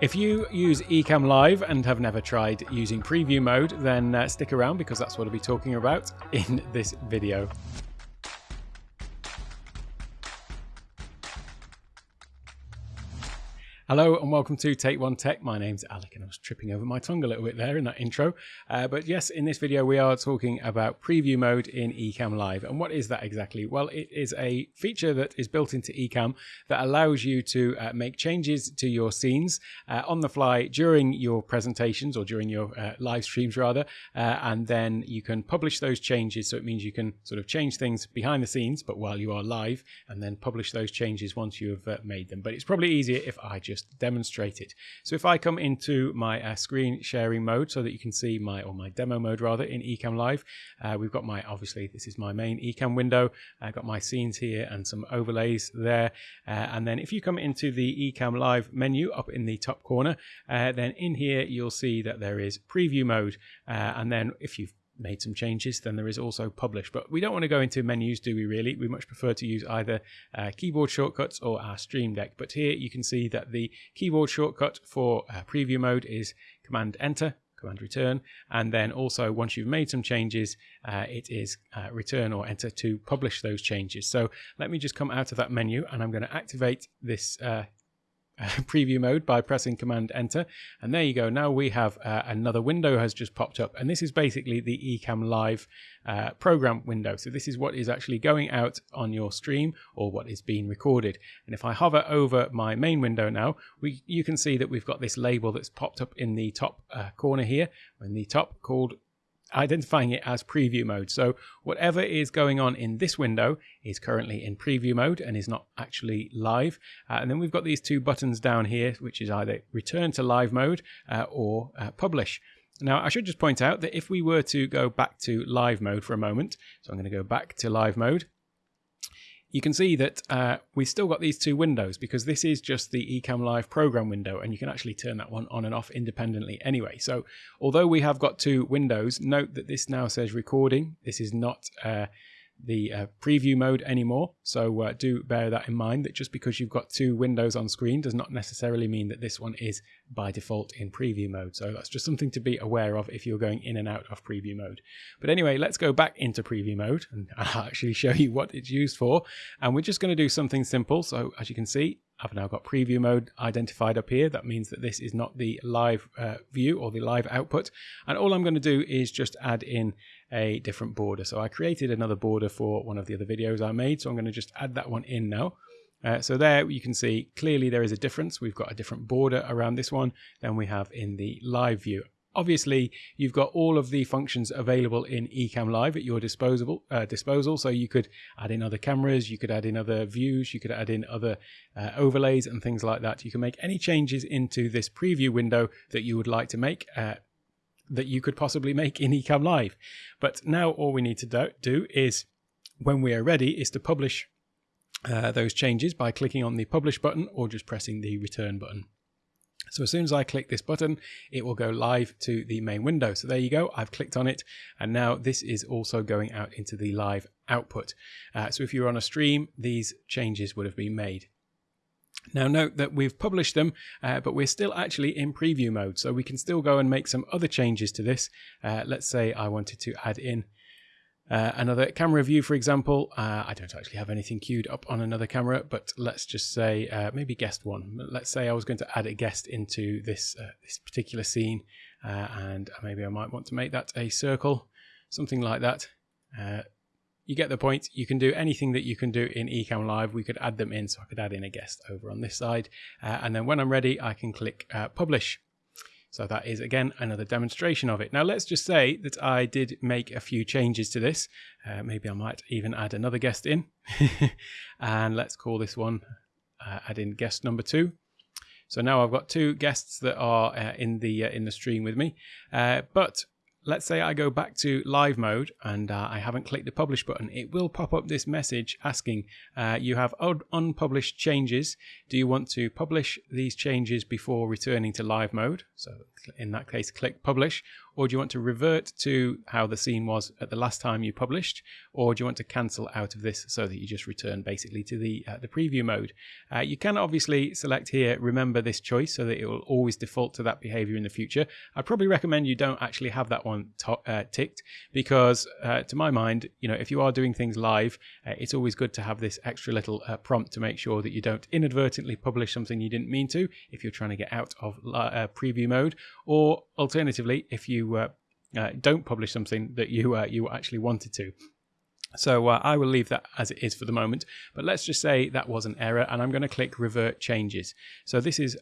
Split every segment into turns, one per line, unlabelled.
If you use Ecamm Live and have never tried using preview mode, then uh, stick around because that's what I'll be talking about in this video. Hello and welcome to Take One Tech. My name's Alec and I was tripping over my tongue a little bit there in that intro. Uh, but yes, in this video we are talking about preview mode in Ecamm Live. And what is that exactly? Well, it is a feature that is built into Ecamm that allows you to uh, make changes to your scenes uh, on the fly during your presentations or during your uh, live streams rather. Uh, and then you can publish those changes. So it means you can sort of change things behind the scenes, but while you are live and then publish those changes once you've uh, made them. But it's probably easier if I just just demonstrate it. So if I come into my uh, screen sharing mode so that you can see my, or my demo mode rather, in Ecamm Live, uh, we've got my, obviously this is my main Ecamm window. I've got my scenes here and some overlays there. Uh, and then if you come into the Ecamm Live menu up in the top corner, uh, then in here you'll see that there is preview mode. Uh, and then if you've made some changes, then there is also publish. But we don't want to go into menus, do we really? We much prefer to use either uh, keyboard shortcuts or our Stream Deck. But here you can see that the keyboard shortcut for uh, preview mode is Command Enter, Command Return, and then also once you've made some changes, uh, it is uh, Return or Enter to publish those changes. So let me just come out of that menu and I'm going to activate this uh, preview mode by pressing command enter. And there you go. Now we have uh, another window has just popped up. And this is basically the Ecamm live uh, program window. So this is what is actually going out on your stream or what is being recorded. And if i hover over my main window now we you can see that we've got this label that's popped up in the top uh, corner here. In the top called identifying it as preview mode. So whatever is going on in this window is currently in preview mode and is not actually live. Uh, and then we've got these two buttons down here, which is either return to live mode uh, or uh, publish. Now, I should just point out that if we were to go back to live mode for a moment, so I'm going to go back to live mode, you can see that uh, we've still got these two windows because this is just the Ecamm Live program window and you can actually turn that one on and off independently anyway. So although we have got two windows, note that this now says recording. This is not uh, the uh, preview mode anymore. So uh, do bear that in mind that just because you've got two windows on screen does not necessarily mean that this one is by default in preview mode. So that's just something to be aware of if you're going in and out of preview mode. But anyway, let's go back into preview mode and I'll actually show you what it's used for. And we're just going to do something simple. So as you can see, I've now got preview mode identified up here. That means that this is not the live uh, view or the live output. And all I'm going to do is just add in a different border. So I created another border for one of the other videos I made. So I'm going to just add that one in now. Uh, so there you can see clearly there is a difference. We've got a different border around this one than we have in the live view. Obviously, you've got all of the functions available in Ecamm Live at your disposable uh, disposal. So you could add in other cameras, you could add in other views, you could add in other uh, overlays and things like that. You can make any changes into this preview window that you would like to make uh, that you could possibly make in Ecamm Live. But now all we need to do, do is, when we are ready, is to publish uh, those changes by clicking on the publish button or just pressing the return button. So as soon as I click this button, it will go live to the main window. So there you go, I've clicked on it. And now this is also going out into the live output. Uh, so if you're on a stream, these changes would have been made. Now note that we've published them, uh, but we're still actually in preview mode. So we can still go and make some other changes to this. Uh, let's say I wanted to add in uh, another camera view, for example, uh, I don't actually have anything queued up on another camera, but let's just say uh, maybe guest one. Let's say I was going to add a guest into this uh, this particular scene, uh, and maybe I might want to make that a circle, something like that. Uh, you get the point. You can do anything that you can do in Ecamm Live. We could add them in, so I could add in a guest over on this side, and then when I'm ready, I can click Publish. So that is again another demonstration of it. Now let's just say that I did make a few changes to this. Uh, maybe I might even add another guest in. and let's call this one, uh, add in guest number two. So now I've got two guests that are uh, in the uh, in the stream with me. Uh, but let's say I go back to live mode and uh, I haven't clicked the publish button, it will pop up this message asking, uh, you have un unpublished changes. Do you want to publish these changes before returning to live mode? So in that case, click publish. Or do you want to revert to how the scene was at the last time you published, or do you want to cancel out of this so that you just return basically to the uh, the preview mode? Uh, you can obviously select here, remember this choice, so that it will always default to that behavior in the future. I'd probably recommend you don't actually have that one uh, ticked because, uh, to my mind, you know, if you are doing things live, uh, it's always good to have this extra little uh, prompt to make sure that you don't inadvertently publish something you didn't mean to if you're trying to get out of preview mode, or alternatively, if you uh, uh, don't publish something that you uh, you actually wanted to. So uh, I will leave that as it is for the moment, but let's just say that was an error and I'm going to click revert changes. So this is,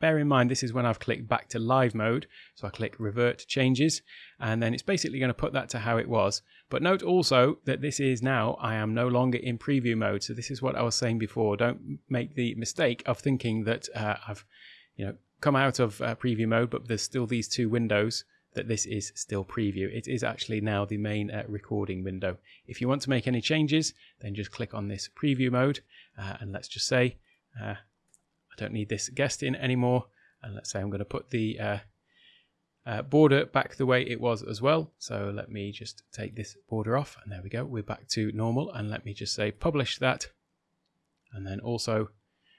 bear in mind, this is when I've clicked back to live mode. So I click revert changes and then it's basically going to put that to how it was. But note also that this is now, I am no longer in preview mode. So this is what I was saying before. Don't make the mistake of thinking that I've, you know, come out of uh, preview mode, but there's still these two windows that this is still preview. It is actually now the main uh, recording window. If you want to make any changes, then just click on this preview mode. Uh, and let's just say, uh, I don't need this guest in anymore. And let's say I'm going to put the uh, uh, border back the way it was as well. So let me just take this border off and there we go. We're back to normal. And let me just say publish that. And then also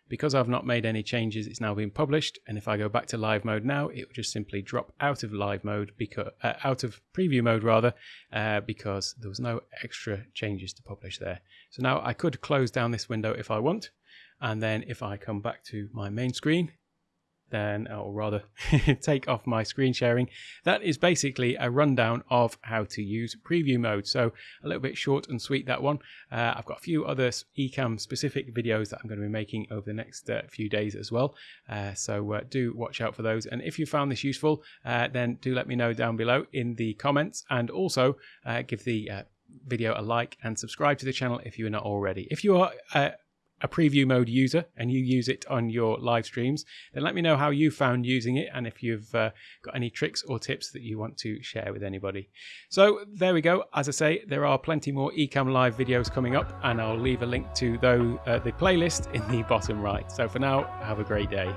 because I've not made any changes, it's now been published. And if I go back to live mode now, it will just simply drop out of live mode, because uh, out of preview mode rather, uh, because there was no extra changes to publish there. So now I could close down this window if I want. And then if I come back to my main screen, then, or rather take off my screen sharing. That is basically a rundown of how to use preview mode. So a little bit short and sweet that one. Uh, I've got a few other Ecamm specific videos that I'm going to be making over the next uh, few days as well. Uh, so uh, do watch out for those. And if you found this useful, uh, then do let me know down below in the comments and also uh, give the video a like and subscribe to the channel if you're not already. If you are a preview mode user and you use it on your live streams, then let me know how you found using it and if you've uh, got any tricks or tips that you want to share with anybody. So there we go. As I say, there are plenty more Ecamm Live videos coming up and I'll leave a link to those, uh, the playlist in the bottom right. So for now, have a great day.